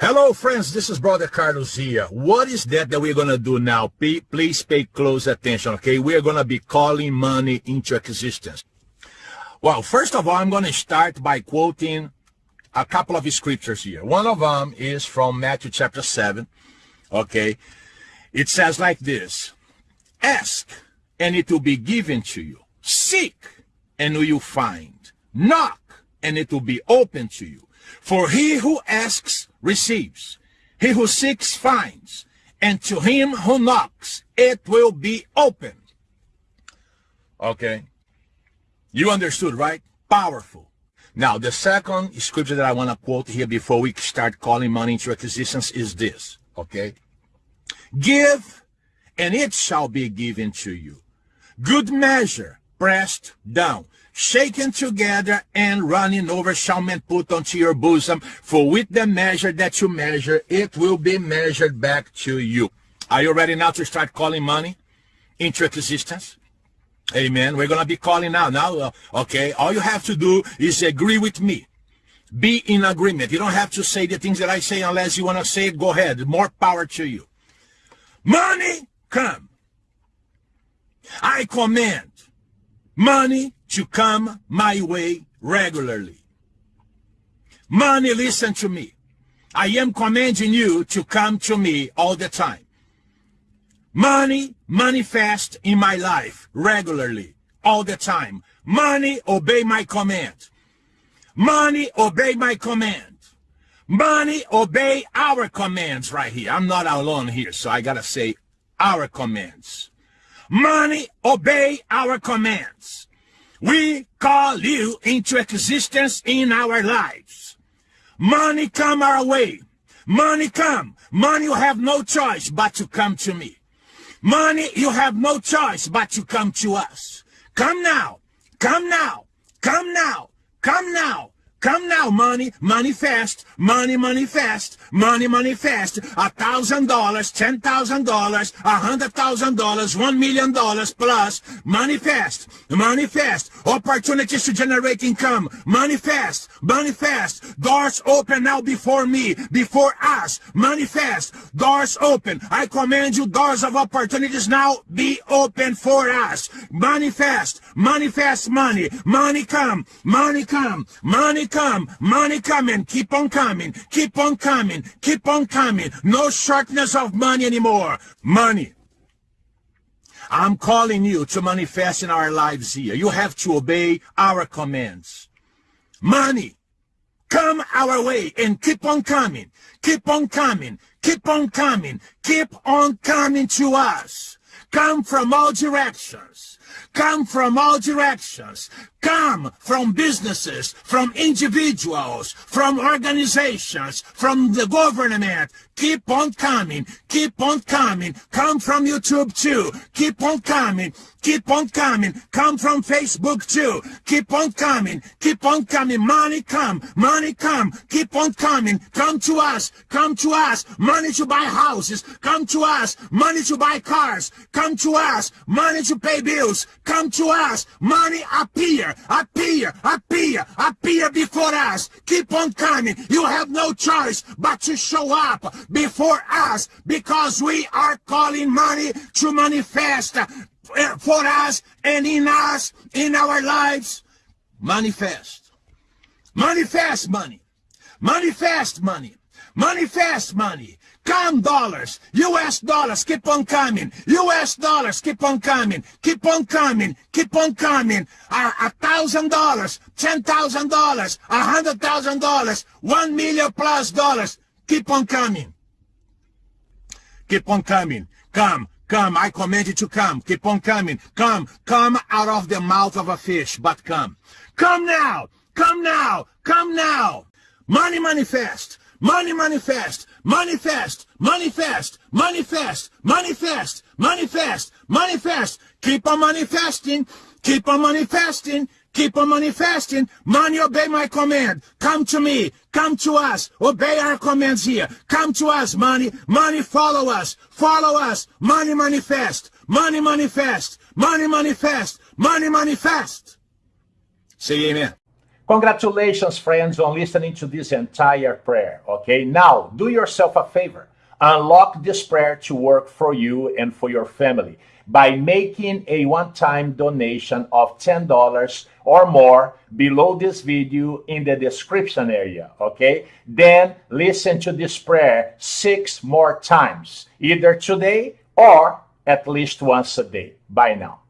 Hello, friends. This is Brother Carlos here. What is that that we're going to do now? Please pay close attention, okay? We're going to be calling money into existence. Well, first of all, I'm going to start by quoting a couple of scriptures here. One of them is from Matthew chapter 7, okay? It says like this, Ask, and it will be given to you. Seek, and you will find. Knock, and it will be open to you. For he who asks receives. He who seeks finds. And to him who knocks, it will be open. Okay. You understood, right? Powerful. Now, the second scripture that I want to quote here before we start calling money into existence is this. Okay. Give, and it shall be given to you. Good measure, pressed down, shaken together and running over shall men put unto your bosom. For with the measure that you measure, it will be measured back to you. Are you ready now to start calling money into existence? Amen. We're going to be calling now. Now, uh, okay, all you have to do is agree with me. Be in agreement. You don't have to say the things that I say unless you want to say it. Go ahead. More power to you. Money, come. I command money to come my way regularly. Money, listen to me. I am commanding you to come to me all the time. Money manifest in my life regularly, all the time. Money obey my command. Money obey my command. Money obey our commands right here. I'm not alone here, so I gotta say our commands. Money obey our commands. We call you into existence in our lives. Money come our way. Money come. Money you have no choice but to come to me. Money you have no choice but to come to us. Come now. Come now. Come now. Come now. Come now, money, money fast, money, money fast, money, money fast. A thousand dollars, ten thousand dollars, a hundred thousand dollars, one million dollars plus. Money fast, money fast. Opportunities to generate income. Money fast, money fast. Doors open now before me, before us. Money fast, doors open. I command you, doors of opportunities now be open for us. Money fast, money fast, money, money come, money come, money come, money coming, keep on coming, keep on coming, keep on coming. No shortness of money anymore. Money. I'm calling you to manifest in our lives here. You have to obey our commands. Money. Come our way and keep on coming. Keep on coming. Keep on coming. Keep on coming to us. Come from all directions. Come from all directions come from businesses, from individuals, from organizations, from the government. Keep on coming. Keep on coming. Come from YouTube too. Keep on coming. Keep on coming. Come from Facebook too. Keep on coming. Keep on coming. Money come. Money come. Keep on coming. Come to us. Come to us. Money to buy houses. Come to us. Money to buy cars. Come to us. Money to pay bills. Come to us. Money appear appear, appear, appear before us. Keep on coming. You have no choice but to show up before us because we are calling money to manifest eh, for us and in us, in our lives. Manifest. Manifest money. Manifest money. Manifest money. Come dollars, US dollars, keep on coming. US dollars, keep on coming. Keep on coming. Keep on coming. A thousand dollars, ten thousand dollars, a hundred thousand dollars, one million plus dollars. Keep on coming. Keep on coming. Come, come. I command you to come. Keep on coming. Come, come out of the mouth of a fish, but come. Come now. Come now. Come now. Money manifest. Money manifest, manifest, manifest, manifest, manifest, manifest, manifest. Keep on manifesting, keep on manifesting, keep on manifesting. Money, obey my command. Come to me, come to us. Obey our commands here. Come to us, money. Money, follow us, follow us. Money manifest, money manifest, money manifest, money manifest. Say amen. Congratulations, friends, on listening to this entire prayer. Okay, now do yourself a favor. Unlock this prayer to work for you and for your family by making a one time donation of $10 or more below this video in the description area. Okay, then listen to this prayer six more times, either today or at least once a day. Bye now.